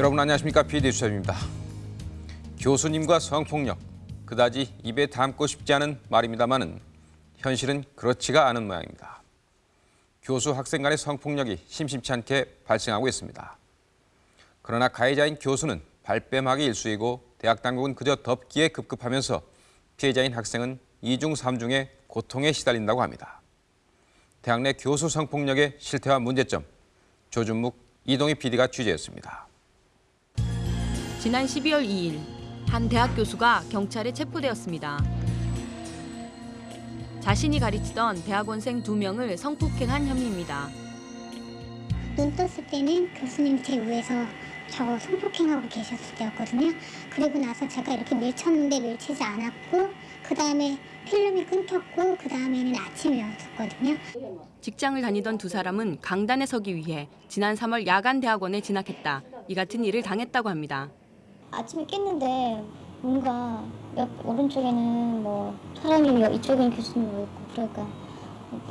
여러분 안녕하십니까 PD 수첩입니다. 교수님과 성폭력 그다지 입에 담고 싶지 않은 말입니다만은 현실은 그렇지가 않은 모양입니다. 교수 학생 간의 성폭력이 심심치 않게 발생하고 있습니다. 그러나 가해자인 교수는 발뺌하기 일쑤이고 대학 당국은 그저 덮기에 급급하면서 피해자인 학생은 이중 삼중의 고통에 시달린다고 합니다. 대학 내 교수 성폭력의 실태와 문제점 조준묵 이동희 PD가 취재했습니다. 지난 12월 2일 한 대학 교수가 경찰에 체포되었습니다. 자신이 가르치던 대학원생 두 명을 성폭행한 혐의입니다. 눈 떴을 때는 교수님이 제 위에서 저 성폭행하고 계셨을 때였거든요. 그리고 나서 제가 이렇게 밀쳤는데 밀치지 않았고 그 다음에 필름이 끊겼고 그 다음에는 아침이었거든요. 직장을 다니던 두 사람은 강단에 서기 위해 지난 3월 야간 대학원에 진학했다. 이 같은 일을 당했다고 합니다. 아침에 깼는데 뭔가 옆 오른쪽에는 뭐 사람이 여- 이쪽에는 교수님 뭐 있고 그러니까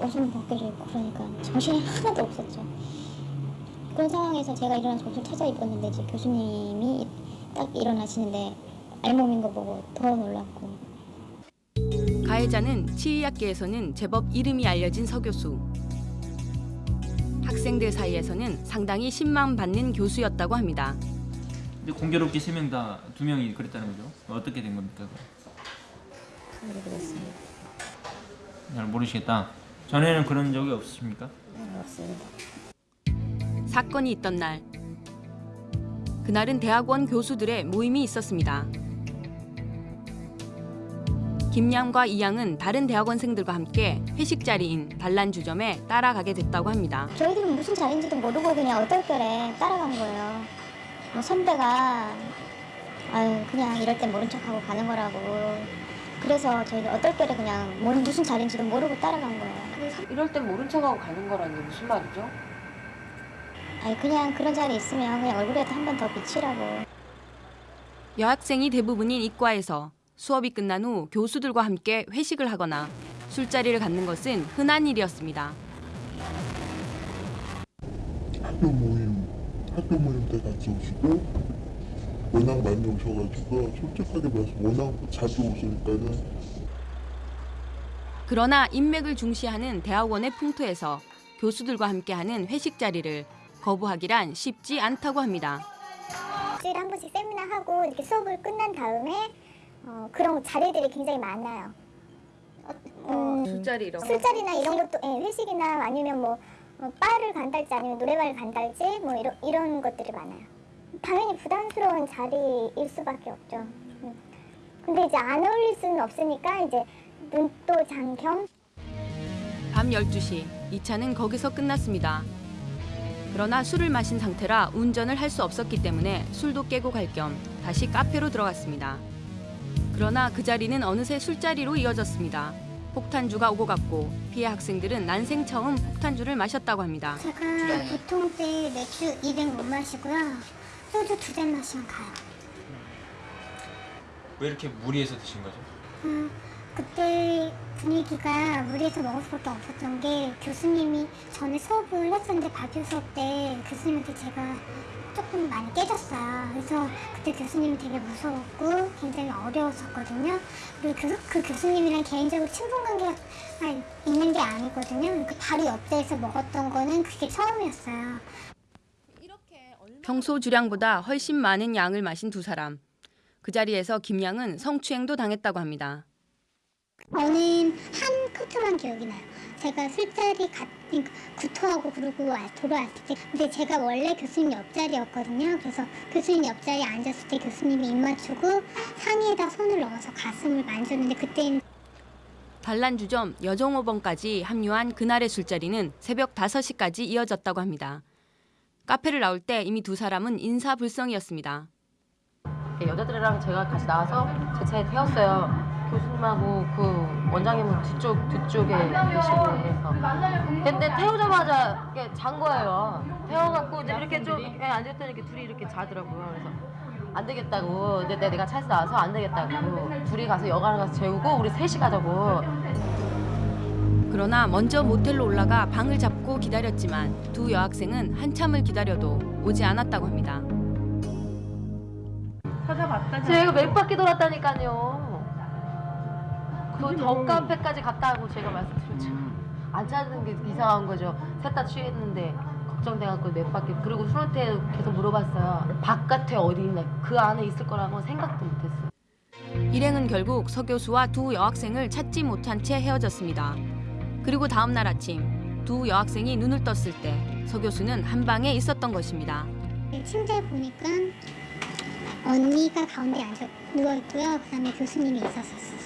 옷은 벗겨져 있고 그러니까 정신이 하나도 없었죠. 그런 상황에서 제가 일어나서 옷을 찾아 입었는데 이제 교수님이 딱 일어나시는데 알몸인 거 보고 더 놀랐고 가해자는 치의학계에서는 제법 이름이 알려진 서 교수. 학생들 사이에서는 상당히 신망 받는 교수였다고 합니다. 근데 공교롭게 세 명 다 두 명이 그랬다는 거죠. 어떻게 된 겁니까? 모르겠습니다. 잘 모르시겠다. 전에는 그런 적이 없으십니까? 없습니다. 사건이 있던 날 그날은 대학원 교수들의 모임이 있었습니다. 김양과 이양은 다른 대학원생들과 함께 회식 자리인 단란주점에 따라가게 됐다고 합니다. 저희들은 무슨 자리인지도 모르고 그냥 어떨결에 따라간 거예요. 뭐 선배가 아유 그냥 이럴 땐 모른 척하고 가는 거라고. 그래서 저희가 어떨결에 그냥 뭐, 무슨 자리인지도 모르고 따라간 거예요. 이럴 땐 모른 척하고 가는 거라는 게 무슨 말이죠? 아니 그냥 그런 자리 있으면 그냥 얼굴에도 한 번 더 비치라고. 여학생이 대부분인 이과에서 수업이 끝난 후 교수들과 함께 회식을 하거나 술자리를 갖는 것은 흔한 일이었습니다. 학교 모임, 학교 모임 때 같이 오시고 워낙 많이 오셔가지고 솔직하게 말해서 워낙 자주 오시니까는 그러나 인맥을 중시하는 대학원의 풍토에서 교수들과 함께하는 회식 자리를 거부하기란 쉽지 않다고 합니다. 일주일에 한 번씩 세미나 하고 이렇게 수업을 끝난 다음에 어, 그런 자리들이 굉장히 많아요. 음, 술자리 이런 거. 술자리나 이런 것도 예, 회식이나 아니면 뭐 어, 바를 간달지 아니면 노래방을 간달지 뭐 이런 이런 것들이 많아요. 당연히 부담스러운 자리일 수밖에 없죠. 음. 근데 이제 안 어울릴 수는 없으니까 이제 눈도 장겸 밤 12시 이 차는 거기서 끝났습니다. 그러나 술을 마신 상태라 운전을 할 수 없었기 때문에 술도 깨고 갈 겸 다시 카페로 들어갔습니다. 그러나 그 자리는 어느새 술자리로 이어졌습니다. 폭탄주가 오고 갔고 피해 학생들은 난생 처음 폭탄주를 마셨다고 합니다. 제가 보통 때 맥주 200못 마시고요. 소주 두 잔 마시면 가요. 왜 이렇게 무리해서 드신 거죠? 음, 그때 분위기가 무리해서 먹을 수밖에 없었던 게 교수님이 전에 수업을 했었는데 발표 수업 때 교수님한테 제가 조금 많이 깨졌어요. 그래서 그때 교수님이 되게 무서웠고 굉장히 어려웠었거든요. 그리고 그, 그 교수님이랑 개인적으로 친분 관계가 있는 게 아니거든요. 그 바로 옆자리에서 먹었던 거는 그게 처음이었어요. 평소 주량보다 훨씬 많은 양을 마신 두 사람. 그 자리에서 김양은 성추행도 당했다고 합니다. 저는 한 커트만 기억이 나요. 제가 술자리 갔, 그러니까 구토하고 그러고 와- 돌아왔을 때, 근데 제가 원래 교수님 옆자리였거든요. 그래서 교수님 옆자리에 앉았을 때 교수님이 입 맞추고 상의에다 손을 넣어서 가슴을 만졌는데 그때는 단란주점 여종호번까지 합류한 그날의 술자리는 새벽 5시까지 이어졌다고 합니다. 카페를 나올 때 이미 두 사람은 인사불성이었습니다. 여자들이랑 제가 같이 나와서 제 차에 태웠어요. 교수님하고 그 원장님은 뒤쪽 뒤쪽에 계시고 해서. 근데 태우자마자 이렇게 잔 거예요. 태워갖고 이제 이렇게 좀 예, 앉았더니 이렇게 둘이 이렇게 자더라고요. 그래서 안 되겠다고. 근데 내- 내가 차에서 나와서 안 되겠다고. 둘이 가서 여관 가서 재우고 우리 셋이 가자고. 그러나 먼저 모텔로 올라가 방을 잡고 기다렸지만 두 여학생은 한참을 기다려도 오지 않았다고 합니다. 제가 몇 바퀴 돌았다니까요. 그 덕카페까지 갔다고 제가 말씀드렸죠. 안 찾는 게 이상한 거죠. 셋 다 취했는데 걱정돼갖고 몇 바퀴 그리고 술한테 계속 물어봤어요. 바깥에 어디 있나 그 안에 있을 거라고 생각도 못했어요. 일행은 결국 서 교수와 두 여학생을 찾지 못한 채 헤어졌습니다. 그리고 다음 날 아침 두 여학생이 눈을 떴을 때 서 교수는 한 방에 있었던 것입니다. 침대에 보니까 언니가 가운데 앉아 누워 있고요. 그다음에 교수님이 있었었어요.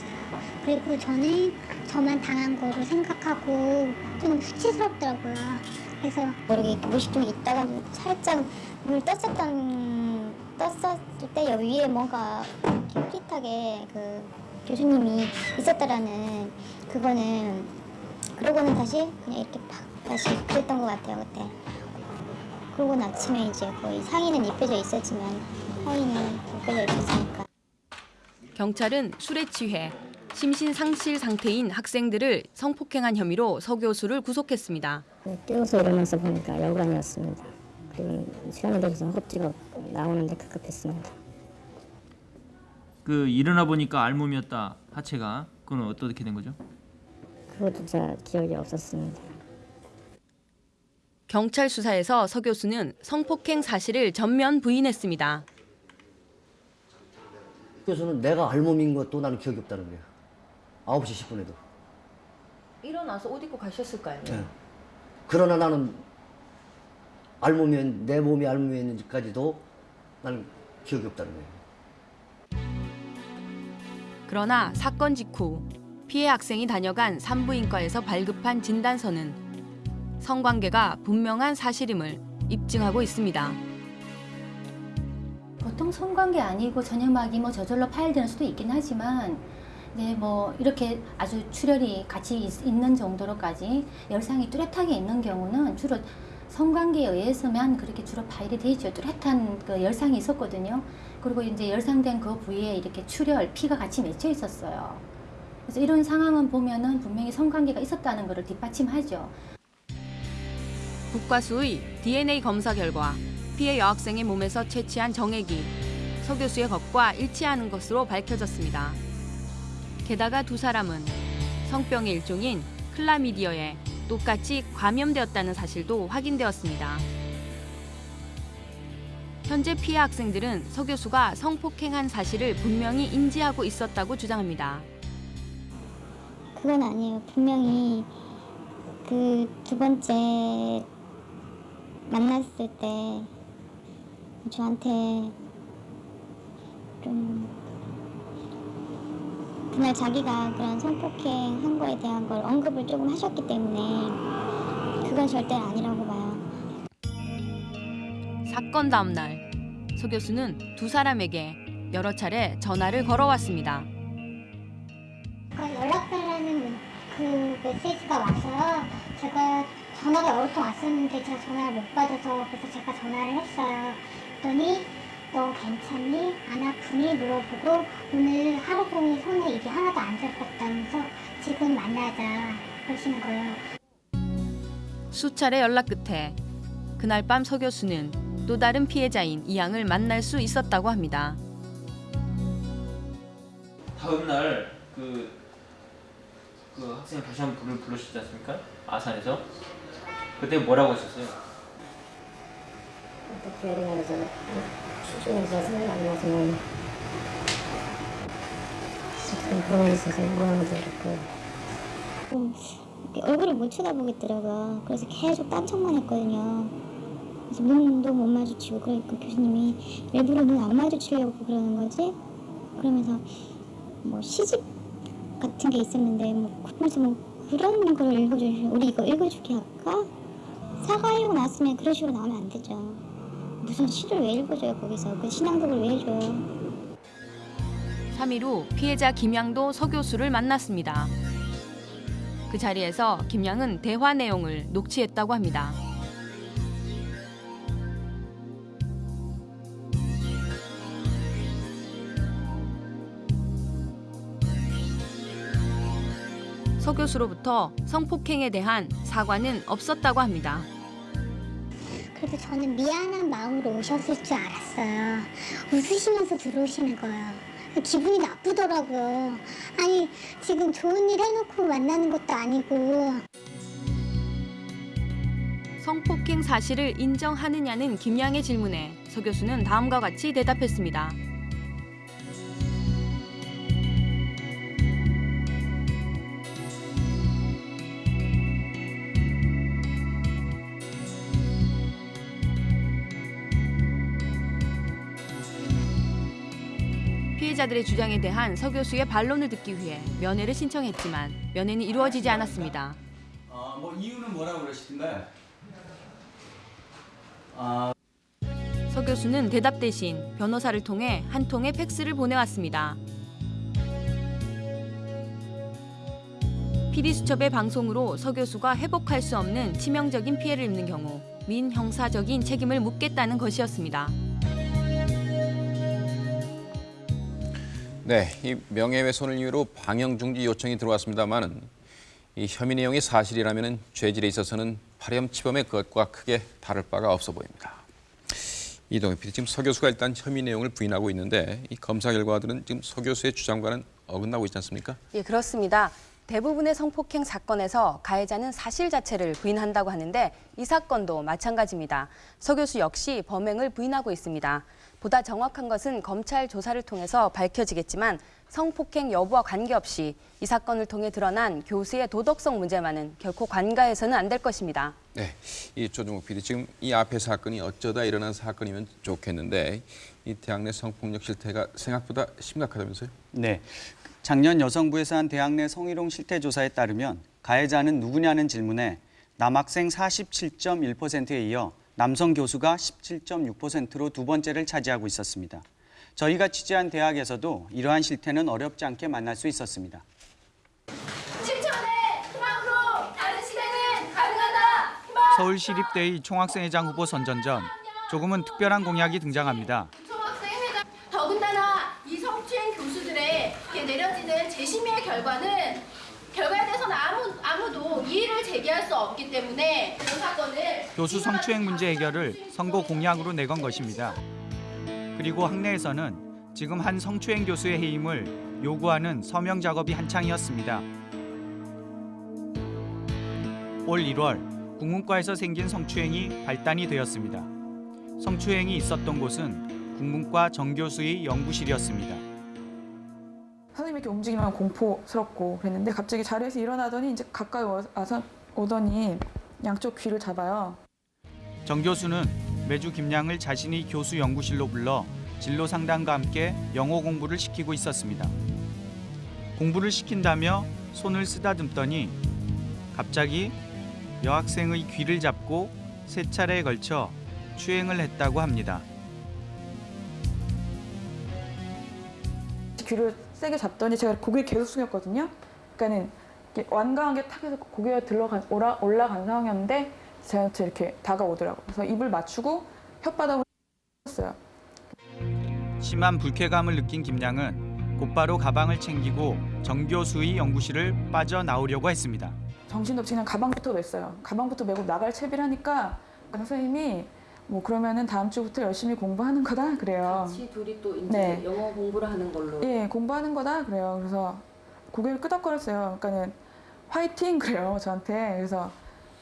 그리고 저는 저만 당한 거로 생각하고 좀 수치스럽더라고요. 그래서 모르게 무식 좀 있다가 살짝 물 떴었던 떴었을 때 위에 뭔가 흐릿하게 그 교수님이 있었다라는 그거는 그러고는 다시 그냥 이렇게 팍 다시 그랬던 것 같아요 그때. 그러고 아침에 이제 거의 상의는 입혀져 있었지만 하의는 벗겨져 있었으니까. 경찰은 술에 취해 심신 상실 상태인 학생들을 성폭행한 혐의로 서 교수를 구속했습니다. 뛰어서 일어나서 보니까 열관이었습니다. 그리고 시간이 돼서 허겁지겁 나오는데 급급했습니다. 그 일어나 보니까 알몸이었다 하체가 그건 어떻게 된 거죠? 그것도 잘 기억이 없었습니다. 경찰 수사에서 서 교수는 성폭행 사실을 전면 부인했습니다. 교수는 내가 알몸인 것도 나는 기억이 없다는 거야. 9시 10분에도. 일어나서 옷 입고 가셨을까요? 예. 그러나 나는 알몸이 내 몸이 알몸이었는지까지도 나는 기억이 없다는 거예요. 그러나 사건 직후 피해 학생이 다녀간 산부인과에서 발급한 진단서는 성관계가 분명한 사실임을 입증하고 있습니다. 보통 성관계 아니고 전염막이 뭐 저절로 파열되는 수도 있긴 하지만 네, 뭐 이렇게 아주 출혈이 같이 있, 는 정도로까지 열상이 뚜렷하게 있는 경우는 주로 성관계에 의해서만 그렇게 주로 파열이 되죠. 뚜렷한 그 열상이 있었거든요. 그리고 이제 열상된 그 부위에 이렇게 출혈, 피가 같이 맺혀 있었어요. 그래서 이런 상황은 보면은 분명히 성관계가 있었다는 것을 뒷받침하죠. 국과수의 DNA 검사 결과 피해 여학생의 몸에서 채취한 정액이 서 교수의 것과 일치하는 것으로 밝혀졌습니다. 게다가 두 사람은 성병의 일종인 클라미디어에 똑같이 감염되었다는 사실도 확인되었습니다. 현재 피해 학생들은 서 교수가 성폭행한 사실을 분명히 인지하고 있었다고 주장합니다. 그건 아니에요. 분명히 그 두 번째 만났을 때 저한테 좀 그날 자기가 그런 성폭행 한 거에 대한 걸 언급을 조금 하셨기 때문에 그건 절대 아니라고 봐요. 사건 다음 날, 서 교수는 두 사람에게 여러 차례 전화를 걸어왔습니다. 연락달라는 그 메시지가 와서요. 제가 전화가 여러 통 왔었는데 제가 전화를 못 받아서 그래서 제가 전화를 했어요. 그랬더니 너 괜찮니? 안 아프니? 물어보고 오늘 하루 종일 손에 입이 하나도 안 잡혔다면서 지금 만나자 그러시는 거예요. 수차례 연락 끝에 그날 밤 서 교수는 또 다른 피해자인 이 양을 만날 수 있었다고 합니다. 다음 날그 그 학생 다시 한번 불을 불러주지 않습니까? 아산에서 그때 뭐라고 하셨어요? 어떻게 해야 되나 수준에서 생각이 안 나서는 지금 그러고 있어서 그렇고 좀 이렇게 얼굴을 못 쳐다보겠더라고요. 그래서 계속 딴척만 했거든요. 그래서 눈도 못 마주치고 그러니까 교수님이 일부러 눈 안 마주치려고 그러는 거지? 그러면서 뭐 시집 같은 게 있었는데 뭐 그러면서 뭐 그런 걸 읽어주시 우리 이거 읽어주게 할까? 사과하려고 나왔으면 그런 식으로 나오면 안 되죠. 무슨 시를 왜 읽어줘요 거기서 그 신앙독을 왜 해줘요? 3일 후 피해자 김양도 서 교수를 만났습니다. 그 자리에서 김양은 대화 내용을 녹취했다고 합니다. 서 교수로부터 성폭행에 대한 사과는 없었다고 합니다. 그래서 저는 미안한 마음 으로 오셨을 줄 알았어요. 웃으시면서 들어오시는 거예요. 기분이 나쁘더라고요. 아니, 지금 좋은 일 해놓고 만나는 것도 아니고. 성폭행 사실을 인정하느냐는 김양의 질문에 서 교수는 다음과 같이 대답했습니다. 피해자들의 주장에 대한 서 교수의 반론을 듣기 위해 면회를 신청했지만 면회는 이루어지지 않았습니다. 어, 뭐 이유는 뭐라고 그러시던가요? 아, 서 교수는 대답 대신 변호사를 통해 한 통의 팩스를 보내왔습니다. PD수첩의 방송으로 서 교수가 회복할 수 없는 치명적인 피해를 입는 경우 민형사적인 책임을 묻겠다는 것이었습니다. 네, 이 명예훼손을 이유로 방영 중지 요청이 들어왔습니다만은 이 혐의 내용이 사실이라면 죄질에 있어서는 파렴치범의 것과 크게 다를 바가 없어 보입니다. 이동희 PD 지금 서 교수가 일단 혐의 내용을 부인하고 있는데 이 검사 결과들은 지금 서 교수의 주장과는 어긋나고 있지 않습니까? 예, 그렇습니다. 대부분의 성폭행 사건에서 가해자는 사실 자체를 부인한다고 하는데 이 사건도 마찬가지입니다. 서 교수 역시 범행을 부인하고 있습니다. 보다 정확한 것은 검찰 조사를 통해서 밝혀지겠지만 성폭행 여부와 관계없이 이 사건을 통해 드러난 교수의 도덕성 문제만은 결코 관가해서는 안 될 것입니다. 네, 이 조중욱 PD 지금 이 앞의 사건이 어쩌다 일어난 사건이면 좋겠는데 이 대학 내 성폭력 실태가 생각보다 심각하다면서요? 네. 작년 여성부에서 한 대학 내 성희롱 실태 조사에 따르면 가해자는 누구냐는 질문에 남학생 47.1%에 이어 남성 교수가 17.6%로 두 번째를 차지하고 있었습니다. 저희가 취재한 대학에서도 이러한 실태는 어렵지 않게 만날 수 있었습니다. 7천에 희망으로 다른 시대는 가능하다. 희망. 서울시립대의 총학생회장 후보 선전 전 조금은 특별한 공약이 등장합니다. 총학생회장 더군다나 이 성추행 교수들의 이렇게 내려지는 재심의 결과는 결과에 대해서는 아무 아무도 이의를 제기할 수 없기 때문에 교수 성추행 문제 해결을 선거 공약으로 내건 것입니다. 그리고 학내에서는 지금 한 성추행 교수의 해임을 요구하는 서명 작업이 한창이었습니다. 올 1월 국문과에서 생긴 성추행이 발단이 되었습니다. 성추행이 있었던 곳은 국문과 정 교수의 연구실이었습니다. 선생님이 이렇게 움직이면 공포스럽고 그랬는데 갑자기 자리에서 일어나더니 이제 가까이 와서 오더니 양쪽 귀를 잡아요. 정 교수는 매주 김양을 자신이 교수 연구실로 불러 진로 상담과 함께 영어 공부를 시키고 있었습니다. 공부를 시킨다며 손을 쓰다듬더니 갑자기 여학생의 귀를 잡고 세 차례에 걸쳐 추행을 했다고 합니다. 귀를 세게 잡더니 제가 고개를 계속 숙였거든요. 그러니까는 완강하게 탁 해서 고개가 들러간 올라, 올라간 상황이었는데 저한테 이렇게 다가오더라고요. 그래서 입을 맞추고 혓바닥을 했어요. 심한 불쾌감을 느낀 김양은 곧바로 가방을 챙기고 정 교 수의 연구실을 빠져나오려고 했습니다. 정신없이 그냥 가방부터 맸어요. 가방부터 메고 나갈 채비를 하니까 선생님이 뭐 그러면은 다음 주부터 열심히 공부하는 거다 그래요. 같이 둘이 또 이제 네. 영어 공부를 하는 걸로. 예, 공부하는 거다 그래요. 그래서 고개를 끄덕거렸어요. 그러니까는 화이팅 그래요 저한테. 그래서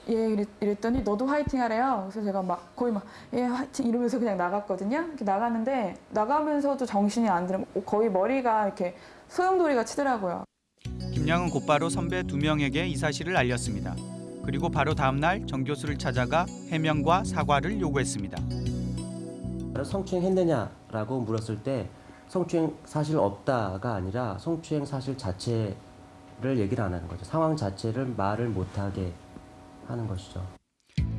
예 이랬, 이랬더니 너도 화이팅 하래요. 그래서 제가 막 거의 막 예 화이팅 이러면서 그냥 나갔거든요. 이렇게 나갔는데 나가면서도 정신이 안 들어. 거의 머리가 이렇게 소용돌이가 치더라고요. 김양은 곧바로 선배 두 명에게 이 사실을 알렸습니다. 그리고 바로 다음 날 정 교수를 찾아가 해명과 사과를 요구했습니다. 성추행 했느냐라고 물었을 때 성추행 사실 없다가 아니라 성추행 사실 자체를 얘기를 안 하는 거죠. 상황 자체를 말을 못하게 하는 것이죠.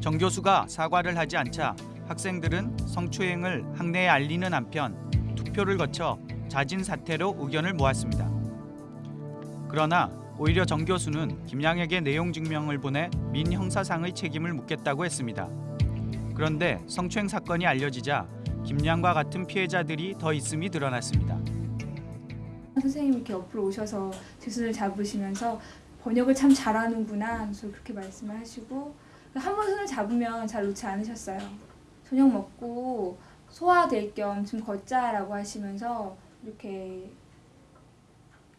정 교수가 사과를 하지 않자 학생들은 성추행을 학내에 알리는 한편 투표를 거쳐 자진 사퇴로 의견을 모았습니다. 그러나 오히려 정 교수는 김양에게 내용 증명을 보내 민 형사상의 책임을 묻겠다고 했습니다. 그런데 성추행 사건이 알려지자 김양과 같은 피해자들이 더 있음이 드러났습니다. 선생님이 이렇게 옆으로 오셔서 제 손을 잡으시면서 번역을 참 잘하는구나 그렇게 말씀을 하시고 한 번 손을 잡으면 잘 놓지 않으셨어요. 저녁 먹고 소화될 겸 좀 걷자라고 하시면서 이렇게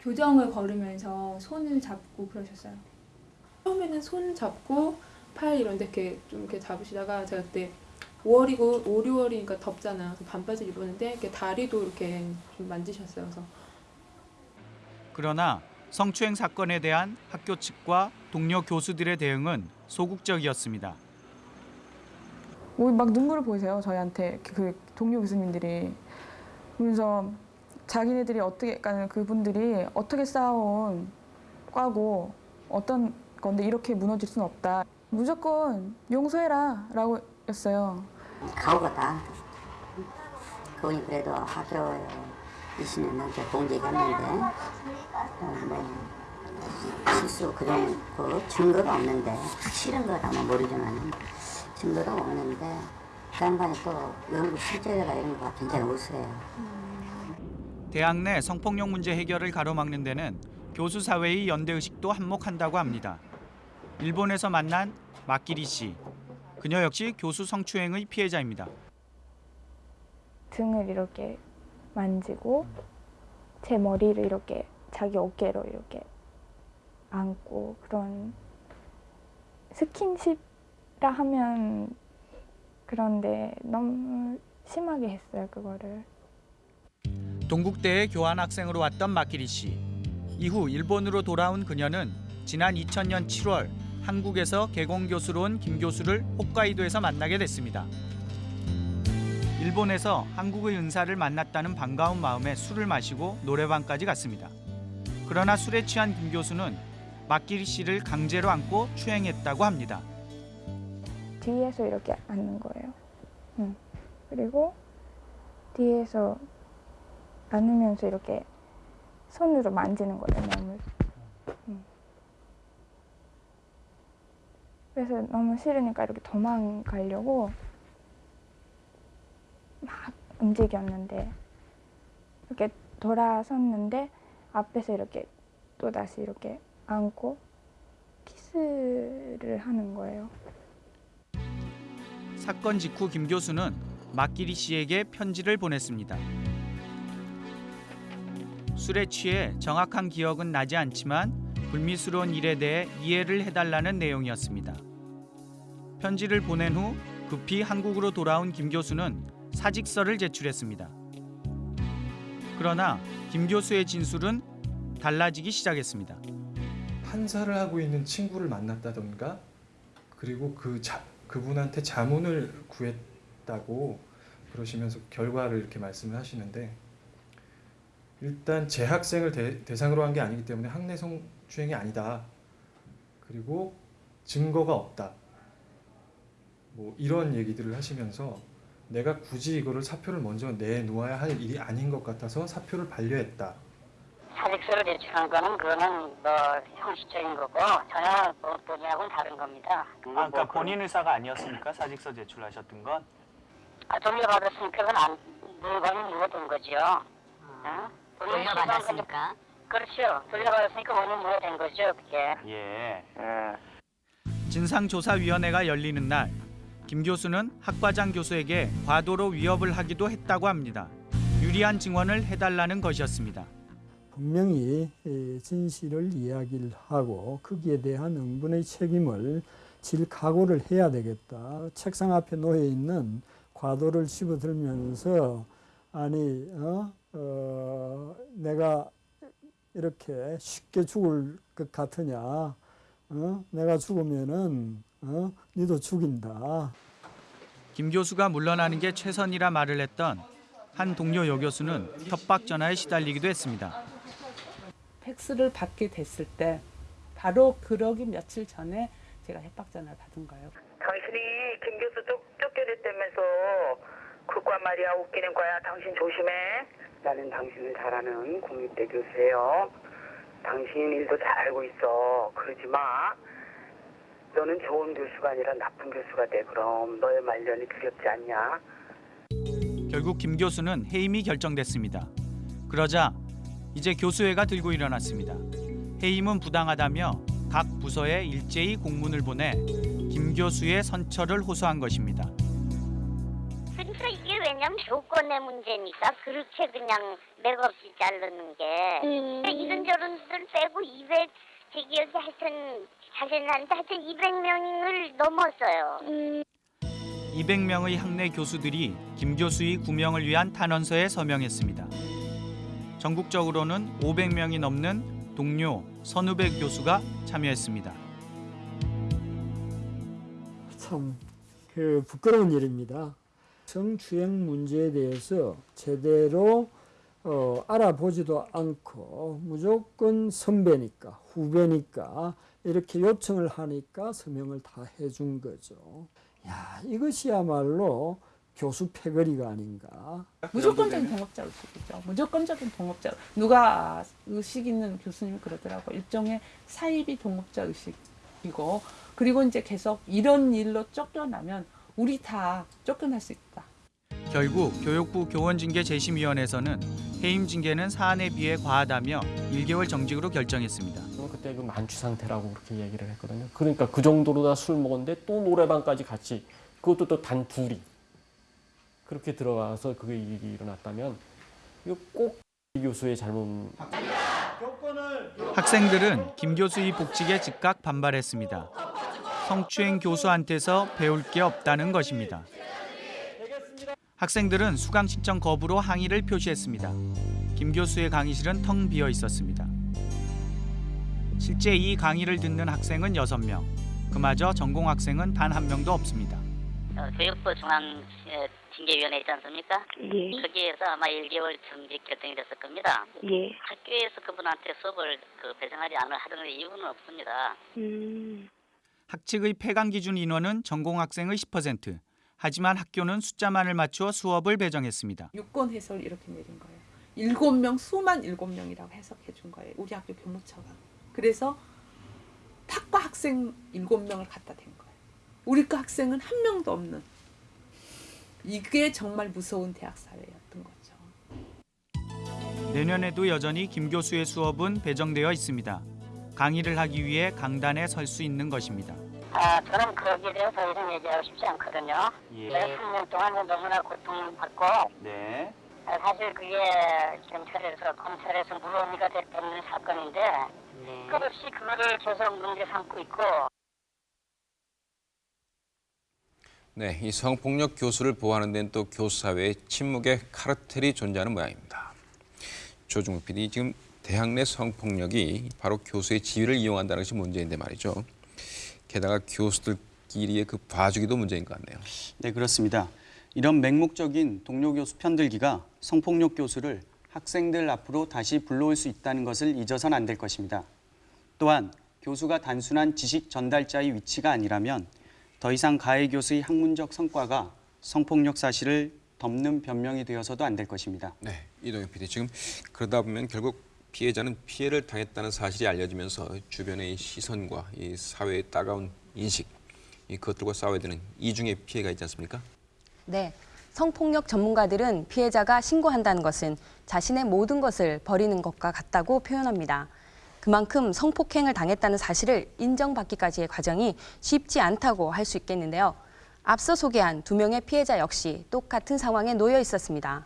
교정을 걸으면서 손을 잡고 그러셨어요. 처음에는 손 잡고 팔 이런 데 이렇게 좀 이렇게 잡으시다가 제가 그때 5월이고 5, 6월이니까 덥잖아. 그래서 반바지 입었는데 이렇게 다리도 이렇게 좀 만지셨어요. 그래서 그러나 성추행 사건에 대한 학교 측과 동료 교수들의 대응은 소극적이었습니다. 뭐막 눈물을 보이세요 저희한테 그- 그 동료 교수님들이 그래서 자기네들이 어떻게 그러니까 그분들이 어떻게 쌓아온 과고 어떤 건데 이렇게 무너질 수는 없다 무조건 용서해라 라고 했어요. 가오가다. 그분이 그래도 학교 20년 넘게 공직했는데 어, 뭐 실수 그런 그 증거가 없는데 확실한 거라면 모르지만 증거가 없는데 그 양반이 또 연구 실제가 이런 거가 굉장히 우수해요. 대학 내 성폭력 문제 해결을 가로막는 데는 교수 사회의 연대 의식도 한몫한다고 합니다. 일본에서 만난 마키리 씨. 그녀 역시 교수 성추행의 피해자입니다. 등을 이렇게 만지고 제 머리를 이렇게 자기 어깨로 이렇게 안고 그런 스킨십이라 하면 그런데 너무 심하게 했어요 그거를. 동국대에 교환 학생으로 왔던 마키리 씨. 이후 일본으로 돌아온 그녀는 지난 2000년 7월 한국에서 개공 교수로 온 김 교수를 홋카이도에서 만나게 됐습니다. 일본에서 한국의 은사를 만났다는 반가운 마음에 술을 마시고 노래방까지 갔습니다. 그러나 술에 취한 김 교수는 마키리 씨를 강제로 안고 추행했다고 합니다. 뒤에서 이렇게 앉는 거예요. 응. 그리고 뒤에서 안으면서 이렇게 손으로 만지는 거예요, 몸을. 응. 그래서 너무 싫으니까 이렇게 도망가려고 막 움직였는데 이렇게 돌아섰는데 앞에서 이렇게 또 다시 이렇게 안고 키스를 하는 거예요. 사건 직후 김 교수는 마키리 씨에게 편지를 보냈습니다. 술에 취해 정확한 기억은 나지 않지만 불미스러운 일에 대해 이해를 해달라는 내용이었습니다. 편지를 보낸 후 급히 한국으로 돌아온 김 교수는 사직서를 제출했습니다. 그러나 김 교수의 진술은 달라지기 시작했습니다. 판사를 하고 있는 친구를 만났다던가 그리고 그 자, 그분한테 자문을 구했다고 그러시면서 결과를 이렇게 말씀을 하시는데 일단 재학생을 대, 대상으로 한 게 아니기 때문에 학내 성추행이 아니다. 그리고 증거가 없다. 뭐 이런 얘기들을 하시면서 내가 굳이 이거를 사표를 먼저 내놓아야 할 일이 아닌 것 같아서 사표를 반려했다. 사직서를 제출한 거는 그거는 뭐 형식적인 거고 전혀 뭐 본인하고는 다른 겁니다. 아, 그러니까 본인 의사가 아니었습니까? 사직서 제출하셨던 건? 아, 돌려받았으니까 그건 안, 물건이 무효된 거죠. 어? 돌려받았으니까? 그렇죠. 돌려받았으니까 원인 무효된 거죠, 그게. 예. 진상조사위원회가 열리는 날, 김 교수는 학과장 교수에게 과도로 위협을 하기도 했다고 합니다. 유리한 증언을 해달라는 것이었습니다. 분명히 에, 진실을 이야기를 하고 거기에 대한 응분의 책임을 질 각오를 해야 되겠다. 책상 앞에 놓여 있는 과도를 집어들면서 아니 어? 어, 내가 이렇게 쉽게 죽을 것 같으냐? 어? 내가 죽으면은 어? 니도 죽인다. 김 교수가 물러나는 게 최선이라 말을 했던 한 동료 여교수는 협박 전화에 시달리기도 했습니다. 팩스를 받게 됐을 때 바로 그러기 며칠 전에 제가 협박 전화를 받은 거예요. 당신이 김 교수 쫓, 쫓겨냈다면서 그과 말이야 웃기는 거야. 당신 조심해. 나는 당신을 잘 아는 국립대 교수예요. 당신 일도 잘 알고 있어. 그러지 마. 너는 좋은 교수가 아니라 나쁜 교수가 돼. 그럼 너의 말년이 두렵지 않냐? 결국 김 교수는 해임이 결정됐습니다. 그러자 이제 교수회가 들고 일어났습니다. 해임은 부당하다며 각 부서에 일제히 공문을 보내 김 교수의 선처를 호소한 것입니다. 그냥 조건의 문제니까 그렇게 그냥 맥없이 자르는 게 이런저런들 빼고 200 제 기억에 하여튼 자세히 나는데 하여튼 200명을 넘었어요. 200명의 학내 교수들이 김 교수의 구명을 위한 탄원서에 서명했습니다. 전국적으로는 500명이 넘는 동료, 선후배 교수가 참여했습니다. 참 그 부끄러운 일입니다. 성추행 문제에 대해서 제대로 어, 알아보지도 않고 무조건 선배니까 후배니까 이렇게 요청을 하니까 서명을 다 해준 거죠. 야 이것이야말로 교수 패거리가 아닌가. 무조건적인 동업자 의식이죠. 무조건적인 동업자. 누가 의식 있는 교수님이 그러더라고. 일종의 사이비 동업자 의식이고 그리고 이제 계속 이런 일로 쫓겨나면 우리 다 쫓겨날 수 있다. 결국 교육부 교원징계재심위원회에서는 해임 징계는 사안에 비해 과하다며 1개월 정직으로 결정했습니다. 그때 그 만취 상태라고 그렇게 얘기를 했거든요. 그러니까 그 정도로 다 술 먹었는데 또 노래방까지 같이 그것도 또 단 둘이 그렇게 들어가서 그게 일이 일어났다면 이거 꼭이 교수의 잘못 학생들은 김 교수의 복직에 즉각 반발했습니다. 성추행 교수한테서 배울 게 없다는 것입니다. 학생들은 수강 신청 거부로 항의를 표시했습니다. 김 교수의 강의실은 텅 비어 있었습니다. 실제 이 강의를 듣는 학생은 6명. 그마저 전공 학생은 단 한 명도 없습니다. 어, 교육부 중앙 예, 징계위원회 있지 않습니까? 예. 거기에서 아마 1개월 정직 결정이 됐을 겁니다. 예. 학교에서 그분한테 수업을 그 배정하지 않을 하는 이유는 없습니다. 음. 학칙의 폐강 기준 인원은 전공 학생의 10%. 하지만 학교는 숫자만을 맞추어 수업을 배정했습니다. 유권 해설 이렇게 내린 거예요. 일곱 명 수만 일곱 명이라고 해석해 준 거예요. 우리 학교 교무처가. 그래서 탁과 학생 일곱 명을 갖다 댄 거예요. 우리 과 학생은 한 명도 없는. 이게 정말 무서운 대학 사회였던 거죠. 내년에도 여전히 김 교수의 수업은 배정되어 있습니다. 강의를 하기 위해 강단에 설 수 있는 것입니다. 아, 저는 거기에 대해서 더 이상 얘기하고 싶지 않거든요. 예. 내가 3년 동안 너무나 고통받고 네. 아, 사실 그게 경찰에서 검찰에서 물어미가 됐던 사건인데 끝없이 그거를 계속 문제 삼고 있고 네, 이 성폭력 교수를 보호하는 데는 또 교수 사회에 침묵의 카르텔이 존재하는 모양입니다. 조중욱 PD, 지금 대학 내 성폭력이 바로 교수의 지위를 이용한다는 것이 문제인데 말이죠. 게다가 교수들끼리의 그 봐주기도 문제인 것 같네요. 네, 그렇습니다. 이런 맹목적인 동료 교수 편들기가 성폭력 교수를 학생들 앞으로 다시 불러올 수 있다는 것을 잊어선 안 될 것입니다. 또한 교수가 단순한 지식 전달자의 위치가 아니라면 더 이상 가해 교수의 학문적 성과가 성폭력 사실을 덮는 변명이 되어서도 안 될 것입니다. 네, 이동현 PD 지금 그러다 보면 결국 피해자는 피해를 당했다는 사실이 알려지면서 주변의 시선과 이 사회의 따가운 인식 이 그것들과 싸워야 되는 이중의 피해가 있지 않습니까? 네. 성폭력 전문가들은 피해자가 신고한다는 것은 자신의 모든 것을 버리는 것과 같다고 표현합니다. 그만큼 성폭행을 당했다는 사실을 인정받기까지의 과정이 쉽지 않다고 할 수 있겠는데요. 앞서 소개한 두 명의 피해자 역시 똑같은 상황에 놓여 있었습니다.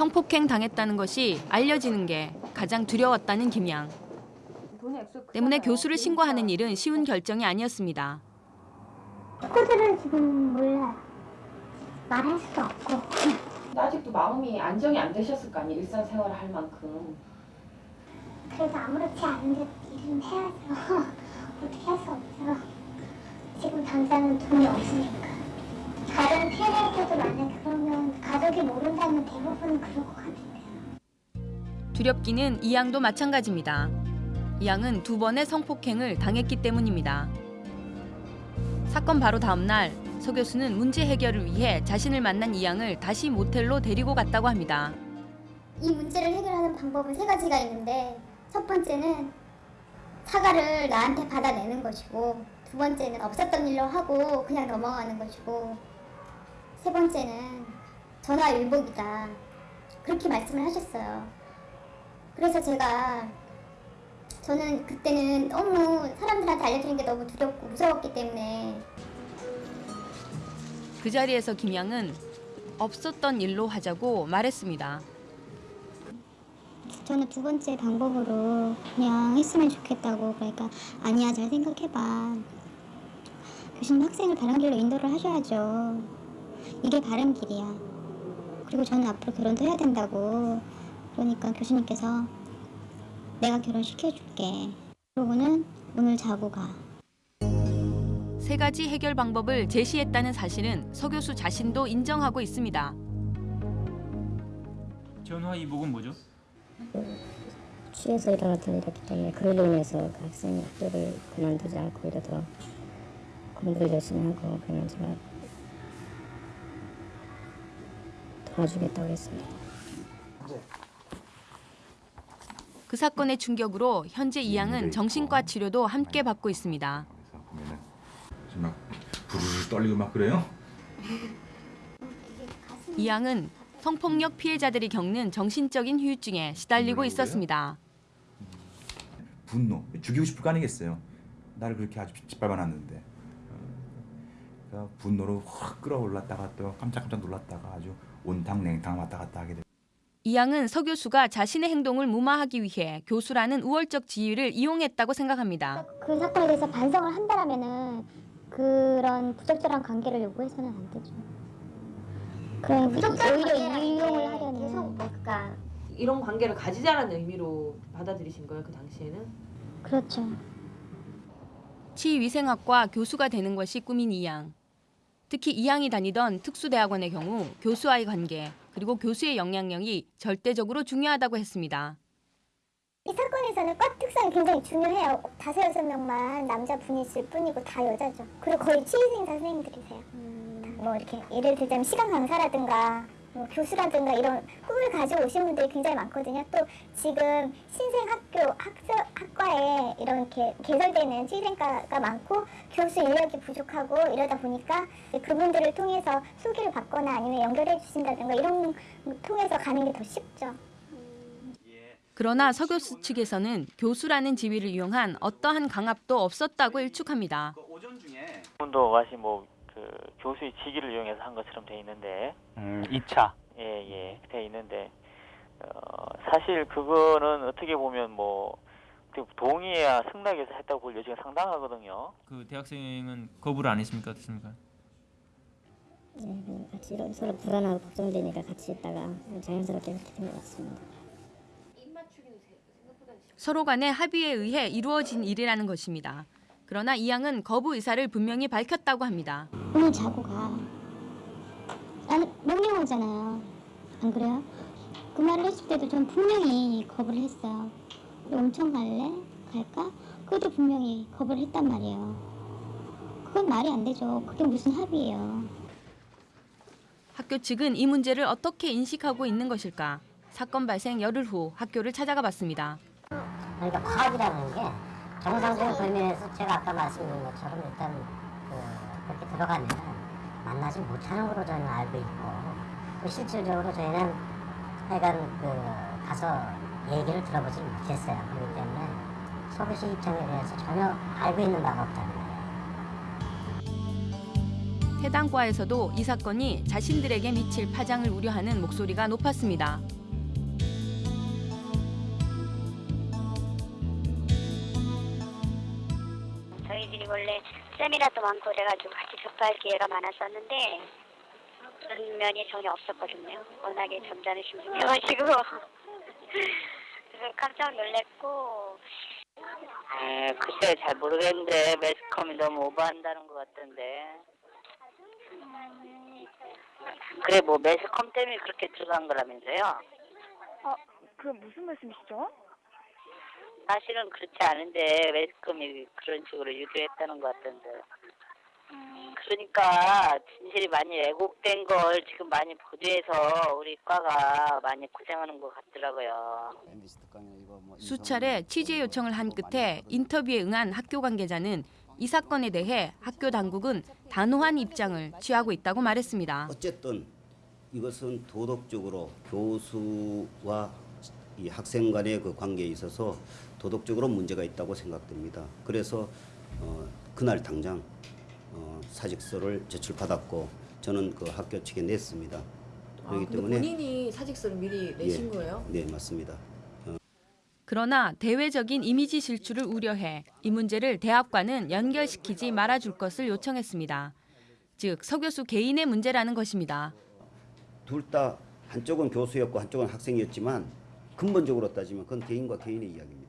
성폭행 당했다는 것이 알려지는 게 가장 두려웠다는 김양. 때문에 교수를 신고하는 일은 쉬운 결정이 아니었습니다. 친구들은 지금 몰라. 말할 수도 없고. 아직도 마음이 안정이 안 되셨을 거 아니에요 일상생활을 할 만큼 그래서 아무렇지 않은데 일은 해야죠. 어떻게 할 수 없죠. 지금 당장은 돈이 없으니까. 다른 피해자들도 만약 그러면 가족이 모른다면 대부분은 그럴 것 같은데요. 두렵기는 이 양도 마찬가지입니다. 이 양은 두 번의 성폭행을 당했기 때문입니다. 사건 바로 다음 날 서 교수는 문제 해결을 위해 자신을 만난 이 양을 다시 모텔로 데리고 갔다고 합니다. 이 문제를 해결하는 방법은 세 가지가 있는데 첫 번째는 사과를 나한테 받아내는 것이고 두 번째는 없었던 일로 하고 그냥 넘어가는 것이고 세 번째는 전화 일복이다 그렇게 말씀을 하셨어요. 그래서 제가 저는 그때는 너무 사람들한테 알려주는 게 너무 두렵고 무서웠기 때문에 그 자리에서 김양은 없었던 일로 하자고 말했습니다. 저는 두 번째 방법으로 그냥 했으면 좋겠다고 그러니까 아니야 잘 생각해봐 교수님 학생을 바른 길로 인도를 하셔야죠 이게 바른 길이야. 그리고 저는 앞으로 결혼도 해야 된다고 그러니까 교수님께서 내가 결혼시켜줄게. 그러고는 오늘 자고 가. 세 가지 해결 방법을 제시했다는 사실은 서 교수 자신도 인정하고 있습니다. 전화 이복은 뭐죠? 취해서 일어났던 일이었기 때문에 그걸로 인해서 그 학생이 학교를 그만두지 않고 오히려 더 공부를 열심히 하고 그러면 제가 도와주겠다고 했습니다. 그 사건의 충격으로 현재 이 양은 정신과 치료도 함께 받고 있습니다. 지금 막 부르르 떨리고 막 그래요? 이 양은 성폭력 피해자들이 겪는 정신적인 후유증에 시달리고 있었습니다. 분노, 죽이고 싶을 거 아니겠어요. 나를 그렇게 아주 짓밟아놨는데. 어, 그러니까 분노로 확 끌어올랐다가 또 깜짝깜짝 놀랐다가 아주 온탕 냉탕 왔다 갔다 하게 돼. 이 양은 서 교수가 자신의 행동을 무마하기 위해 교수라는 우월적 지위를 이용했다고 생각합니다. 그 사건에 대해서 반성을 한다라면은 그런 부적절한 관계를 요구해서는 안 되죠 그런 오히려 이용을 하려는 계속 그러니까 이런 관계를 가지자라는 의미로 받아들이신 거예요 그 당시에는? 그렇죠 치위생학과 교수가 되는 것이 꿈인 이 양. 특히 이 양이 다니던 특수대학원의 경우 교수와의 관계 그리고 교수의 영향력이 절대적으로 중요하다고 했습니다. 이 사건에서는 과 특성이 굉장히 중요해요. 다섯 여섯 명만 남자분이 있을 뿐이고 다 여자죠. 그리고 거의 치위생 선생님들이세요. 뭐 이렇게 예를 들자면 시간 강사라든가 뭐 교수라든가 이런 꿈을 가지고 오신 분들이 굉장히 많거든요. 또 지금 신생학교 학교 학과에 이렇게 개설되는 치위생과가 많고 교수 인력이 부족하고 이러다 보니까 그분들을 통해서 소개를 받거나 아니면 연결해 주신다든가 이런 거 통해서 가는 게 더 쉽죠. 그러나 서 교수 측에서는 교수라는 지위를 이용한 어떠한 강압도 없었다고 일축합니다. 분도 다시 뭐 그 교수의 직위를 이용해서 한 것처럼 돼 있는데 음, 2차. 예예 돼 있는데 어, 사실 그거는 어떻게 보면 뭐 동의해야 승낙해서 했다고 볼 여지가 상당하거든요. 그 대학생은 거부를 안 했습니까? 어떻습니까? 뭐 같이 이런 서로 불안하고 걱정되니까 같이 있다가 자연스럽게 그렇게 된 것 같습니다. 서로 간의 합의에 의해 이루어진 일이라는 것입니다. 그러나 이 양은 거부 의사를 분명히 밝혔다고 합니다. 오늘 자고 가. 나는 명령 오잖아요. 안 그래요? 그 말을 했을 때도 전 분명히 거부를 했어요. 온천 갈래? 갈까? 그것도 분명히 거부를 했단 말이에요. 그건 말이 안 되죠. 그게 무슨 합의예요. 학교 측은 이 문제를 어떻게 인식하고 있는 것일까? 사건 발생 열흘 후 학교를 찾아가 봤습니다. 그러니까 파업이라는 게 정상적인 범위에서 제가 아까 말씀드린 것처럼 일단 그 그렇게 들어가면 만나지 못하는 걸로 저희는 알고 있고 또 실질적으로 저희는 하여간 그 가서 얘기를 들어보지 못했어요. 그렇기 때문에 서울시 입장에 대해서 전혀 알고 있는 바가 없다는 거예요. 해당 과에서도 이 사건이 자신들에게 미칠 파장을 우려하는 목소리가 높았습니다. 세미나도 많고 그래가지고 같이 접할 기회가 많았었는데 그런 면이 전혀 없었거든요. 워낙에 점잖으신 분이어가지고 그래서 깜짝 놀랐고 에, 글쎄 잘 모르겠는데 매스컴이 너무 오버한다는 것 같던데. 그래 뭐 매스컴 때문에 그렇게 들어간 거라면서요? 어, 그 무슨 말씀이시죠? 사실은 그렇지 않은데 매스컴이 그런 식으로 유도했다는 것 같던데. 그러니까 진실이 많이 왜곡된 걸 지금 많이 보도해서 우리 과가 많이 고생하는 것 같더라고요. 수차례 취재 요청을 한 끝에 인터뷰에 응한 학교 관계자는 이 사건에 대해 학교 당국은 단호한 입장을 취하고 있다고 말했습니다. 어쨌든 이것은 도덕적으로 교수와 이 학생 간의 그 관계에 있어서 도덕적으로 문제가 있다고 생각됩니다. 그래서 어, 그날 당장 어, 사직서를 제출받았고 전 저는 그 학교 측에 냈습니다. 아, 그렇기 근데 때문에 본인이 사직서를 미리 내신 예, 거예요? 네 맞습니다. 그러나 대외적인 이미지 실추를 우려해 이 문제를 대학과는 연결시키지 말아줄 것을 요청했습니다. 즉, 서 교수 개인의 문제라는 것입니다. 둘 다 한쪽은 교수였고 한쪽은 학생이었지만 근본적으로 따지면 그건 개인과 개인의 이야기입니다.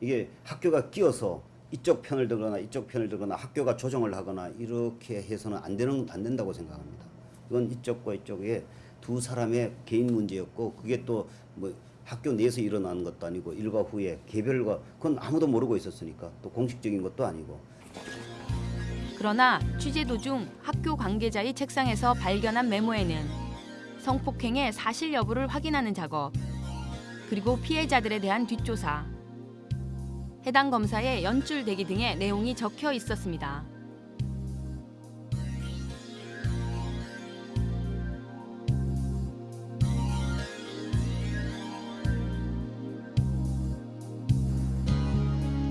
이게 학교가 끼어서 이쪽 편을 들거나 이쪽 편을 들거나 학교가 조정을 하거나 이렇게 해서는 안 되는 안 된다고 생각합니다. 이건 이쪽과 이쪽의 두 사람의 개인 문제였고 그게 또 뭐 학교 내에서 일어나는 것도 아니고 일과 후에 개별과 그건 아무도 모르고 있었으니까 또 공식적인 것도 아니고 그러나 취재 도중 학교 관계자의 책상에서 발견한 메모에는 성폭행의 사실 여부를 확인하는 작업, 그리고 피해자들에 대한 뒷조사, 해당 검사의 연출 대기 등의 내용이 적혀 있었습니다.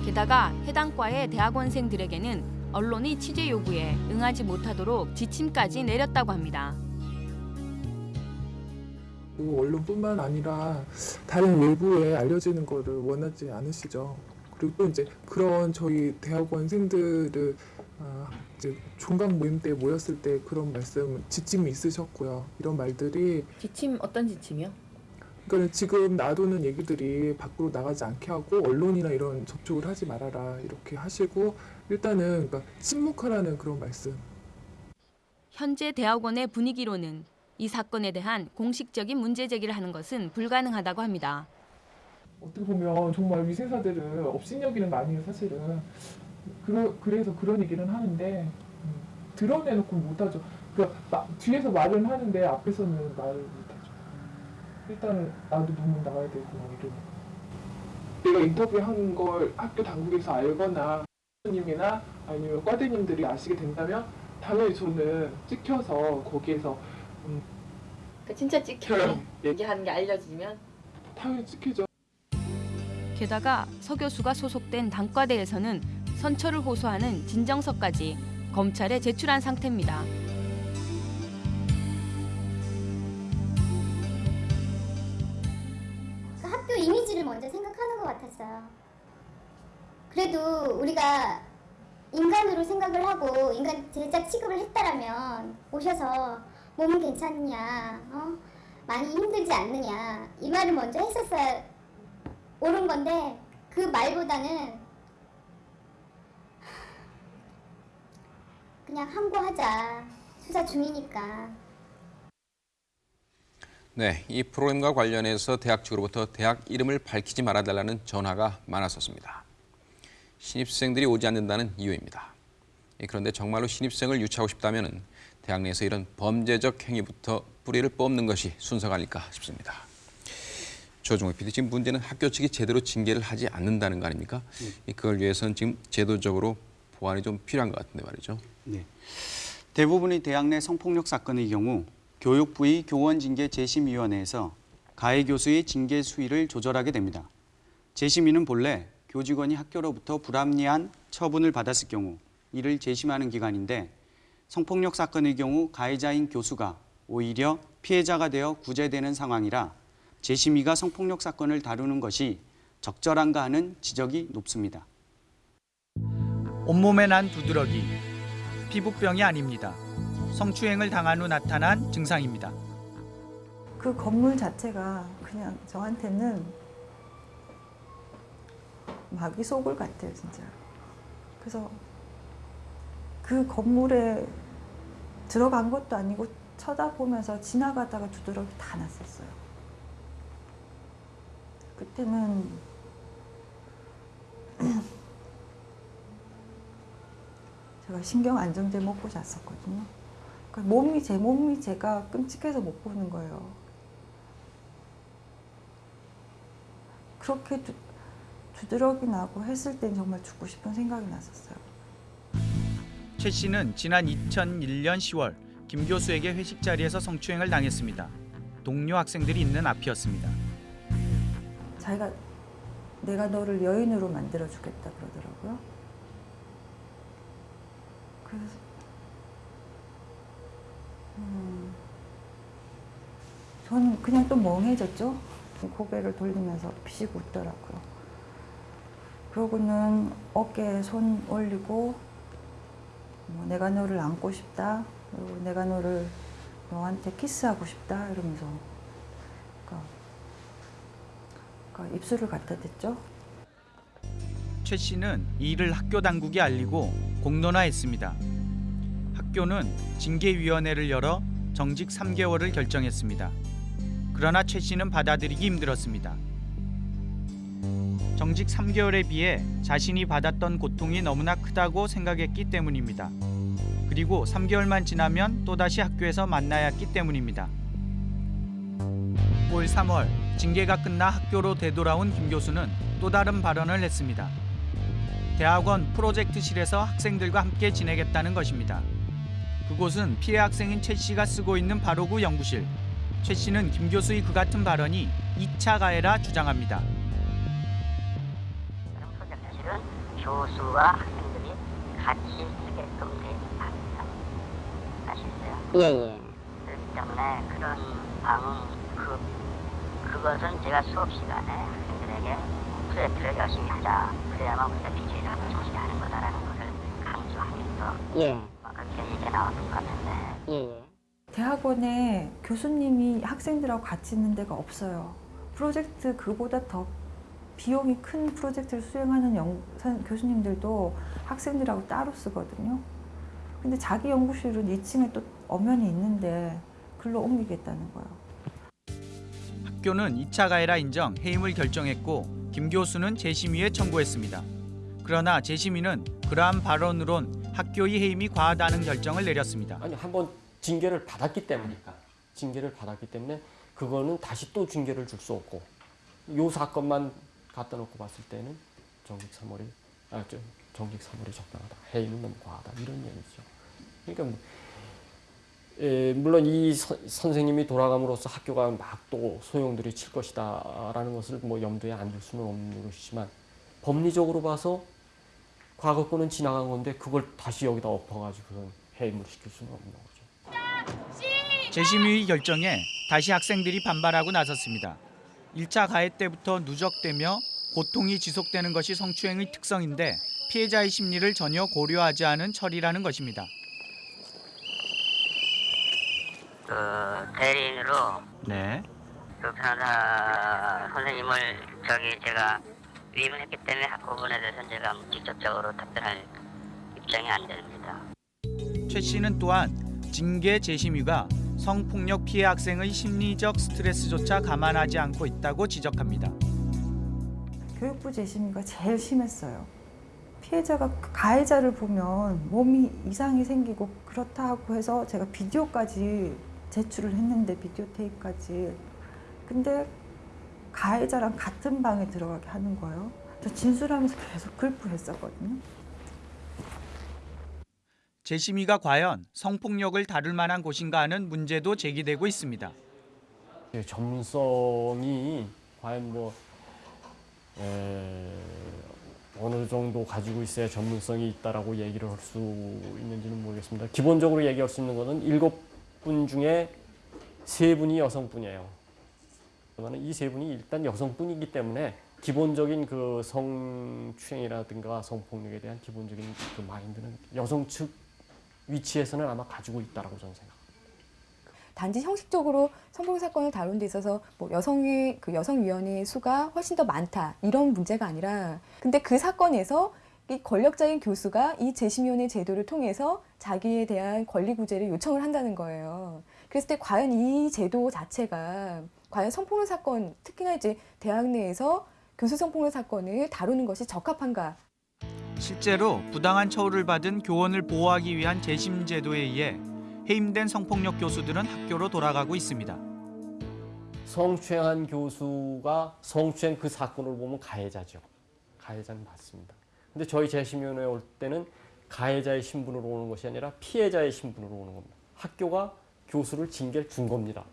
게다가 해당 과의 대학원생들에게는 언론이 취재 요구에 응하지 못하도록 지침까지 내렸다고 합니다. 그 언론뿐만 아니라 다른 외부에 알려지는 거를 원하지 않으시죠. 그리고 또 이제 그런 저희 대학원생들을 아, 이제 종강 모임 때 모였을 때 그런 말씀 지침이 있으셨고요. 이런 말들이 지침 어떤 지침이요? 그러니까 지금 놔두는 얘기들이 밖으로 나가지 않게 하고 언론이나 이런 접촉을 하지 말아라 이렇게 하시고 일단은 그러니까 침묵하라는 그런 말씀. 현재 대학원의 분위기로는 이 사건에 대한 공식적인 문제 제기를 하는 것은 불가능하다고 합니다. 어떻게 보면 정말 위생사들을 업신여기는 거 아니에요 사실은. 그러, 그래서 그런 얘기는 하는데 음, 드러내놓고 못하죠. 그러니까 마- 뒤에서 말은 하는데 앞에서는 말을 못하죠. 일단은 나도 논문 나가야 되고 이런 내가 인터뷰한 걸 학교 당국에서 알거나 교수님이나 아니면 과대님들이 아시게 된다면 당연히 저는 찍혀서 거기에서 음, 그 진짜 찍혀요. 얘기하는 게 알려지면? 당연히 찍히죠 게다가 서 교수가 소속된 단과대에서는 선처를 호소하는 진정서까지 검찰에 제출한 상태입니다. 그 학교 이미지를 먼저 생각하는 것 같았어요. 그래도 우리가 인간으로 생각을 하고 인간 제자 취급을 했다라면 오셔서 몸은 괜찮냐, 어? 많이 힘들지 않느냐 이 말을 먼저 했었어야 옳은 건데 그 말보다는 그냥 항고하자 수사 중이니까 네, 이 프로그램과 관련해서 대학 측으로부터 대학 이름을 밝히지 말아달라는 전화가 많았었습니다. 신입생들이 오지 않는다는 이유입니다. 예, 그런데 정말로 신입생을 유치하고 싶다면 대학 내에서 이런 범죄적 행위부터 뿌리를 뽑는 것이 순서가 아닐까 싶습니다. 조종욱 PD, 지금 문제는 학교 측이 제대로 징계를 하지 않는다는 거 아닙니까? 이 그걸 위해서는 지금 제도적으로 보완이 좀 필요한 것 같은데 말이죠. 네. 대부분의 대학 내 성폭력 사건의 경우 교육부의 교원징계 재심위원회에서 가해 교수의 징계 수위를 조절하게 됩니다. 재심위는 본래 교직원이 학교로부터 불합리한 처분을 받았을 경우 이를 재심하는 기관인데 성폭력 사건의 경우 가해자인 교수가 오히려 피해자가 되어 구제되는 상황이라 재심위가 성폭력 사건을 다루는 것이 적절한가 하는 지적이 높습니다. 온몸에 난 두드러기. 피부병이 아닙니다. 성추행을 당한 후 나타난 증상입니다. 그 건물 자체가 그냥 저한테는 마귀 소굴 같아요, 진짜. 그래서 그 건물에 들어간 것도 아니고 쳐다보면서 지나가다가 두드러기 다 났었어요. 그때는 제가 신경 안정제 먹고 잤었거든요. 그러니까 몸이 제 몸이 제가 끔찍해서 못 보는 거예요. 그렇게 두, 두드러기 나고 했을 땐 정말 죽고 싶은 생각이 났었어요. 최 씨는 지난 2001년 10월 김 교수에게 회식 자리에서 성추행을 당했습니다. 동료 학생들이 있는 앞이었습니다. 자기가 내가 너를 여인으로 만들어 주겠다 그러더라고요. 그래서 음, 저는 그냥 또 멍해졌죠. 고개를 돌리면서 피시고 웃더라고요. 그러고는 어깨에 손 올리고 뭐, 내가 너를 안고 싶다. 그리고 내가 너를 너한테 키스하고 싶다 이러면서 그러니까 입술을 갖다 댔죠. 최 씨는 이 일을 학교 당국에 알리고 공론화했습니다. 학교는 징계위원회를 열어 정직 3개월을 결정했습니다. 그러나 최 씨는 받아들이기 힘들었습니다. 정직 3개월에 비해 자신이 받았던 고통이 너무나 크다고 생각했기 때문입니다. 그리고 3개월만 지나면 또다시 학교에서 만나야 했기 때문입니다. 올 3월 징계가 끝나 학교로 되돌아온 김 교수는 또 다른 발언을 했습니다. 대학원 프로젝트실에서 학생들과 함께 지내겠다는 것입니다. 그곳은 피해 학생인 최 씨가 쓰고 있는 바로 그 연구실. 최 씨는 김 교수의 그 같은 발언이 2차 가해라 주장합니다. 프로젝트실은 교수와 학생들이 같이 쓰게끔 돼 있습니다. 아시겠어요? 예, 예. 그렇기 때문에 그런 방은 그 그것은 제가 수업 시간에 학생들에게 프로젝트를 열심히 하자. 그래야만 우리가 민주주의를 정신이 하는 거다라는 것을 강조하면서 예. 뭐 그렇게 얘기가 나왔던 것 같은데 예, 예. 대학원에 교수님이 학생들하고 같이 있는 데가 없어요. 프로젝트 그보다 더 비용이 큰 프로젝트를 수행하는 연, 선- 교수님들도 학생들하고 따로 쓰거든요. 근데 자기 연구실은 2층에 또 엄연히 있는데 글로 옮기겠다는 거예요. 학교는 2차 가해라 인정 해임을 결정했고 김 교수는 재심의에 청구했습니다. 그러나 재심의는 그러한 발언으론 학교의 해임이 과하다는 결정을 내렸습니다. 아니 한 번 징계를 받았기 때문이니까 징계를 받았기 때문에 그거는 다시 또 징계를 줄 수 없고 요 사건만 갖다 놓고 봤을 때는 정직 3월이 아, 저, 정직 3월이 적당하다. 해임은 너무 과하다. 이런 얘기죠. 그러니까 뭐, 에, 물론 이 서- 선생님이 돌아감으로써 학교가 막 또 소용돌이 칠 것이다라는 것을 뭐 염두에 안 둘 수는 없는 것이지만 법리적으로 봐서 과거 거는 지나간 건데 그걸 다시 여기다 엎어가지고 해임을 시킬 수는 없는 거죠. 재심의 결정에 다시 학생들이 반발하고 나섰습니다. 1차 가해 때부터 누적되며 고통이 지속되는 것이 성추행의 특성인데 피해자의 심리를 전혀 고려하지 않은 처리라는 것입니다. 그 대리인으로 네. 그 변호사 선생님을 저기 제가 위임을 했기 때문에 그 부분에 대해서는 제가 직접적으로 답변할 입장이 안 됩니다. 최 씨는 또한 징계 재심의가 성폭력 피해 학생의 심리적 스트레스조차 감안하지 않고 있다고 지적합니다. 교육부 재심의가 제일 심했어요. 피해자가 그 가해자를 보면 몸이 이상이 생기고 그렇다고 해서 제가 비디오까지 제출을 했는데 비디오 테이프까지 근데 가해자랑 같은 방에 들어가게 하는 거예요. 저 진술하면서 계속 글프했었거든요. 재심의가 과연 성폭력을 다룰 만한 곳인가 하는 문제도 제기되고 있습니다. 예, 전문성이 과연 뭐 에, 어느 정도 가지고 있어야 전문성이 있다라고 얘기를 할 수 있는지는 모르겠습니다. 기본적으로 얘기할 수 있는 것은 일곱 분 중에 세 분이 여성분이에요. 그러면 이 세 분이 일단 여성분이기 때문에 기본적인 그 성추행이라든가 성폭력에 대한 기본적인 그 마인드는 여성 측 위치에서는 아마 가지고 있다라고 저는 생각합니다. 단지 형식적으로 성폭력 사건을 다룬 데 있어서 뭐 여성의 그 여성위원회 수가 훨씬 더 많다 이런 문제가 아니라 근데 그 사건에서 이 권력자인 교수가 이 재심위원회 제도를 통해서 자기에 대한 권리 구제를 요청을 한다는 거예요. 그랬을 때 과연 이 제도 자체가 과연 성폭력 사건 특히나 이제 대학 내에서 교수 성폭력 사건을 다루는 것이 적합한가 실제로 부당한 처우를 받은 교원을 보호하기 위한 재심 제도에 의해 해임된 성폭력 교수들은 학교로 돌아가고 있습니다. 성추행한 교수가 성추행 그 사건을 보면 가해자죠. 가해자는 맞습니다. 근데 저희 재심위원회에 올 때는 가해자의 신분으로 오는 것이 아니라 피해자의 신분으로 오는 겁니다. 학교가 교수를 징계를 준 겁니다.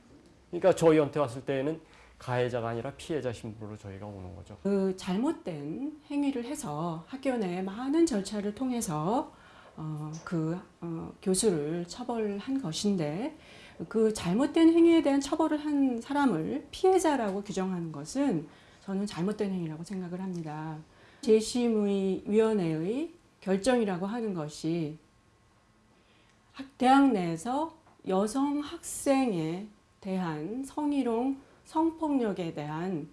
그러니까 저희한테 왔을 때에는 가해자가 아니라 피해자 신분으로 저희가 오는 거죠. 그 잘못된 행위를 해서 학교 내 많은 절차를 통해서 어, 그 어, 교수를 처벌한 것인데 그 잘못된 행위에 대한 처벌을 한 사람을 피해자라고 규정하는 것은 저는 잘못된 행위라고 생각을 합니다. 재심의위원회의 결정이라고 하는 것이 학- 대학 내에서 여성 학생에 대한 성희롱, 성폭력에 대한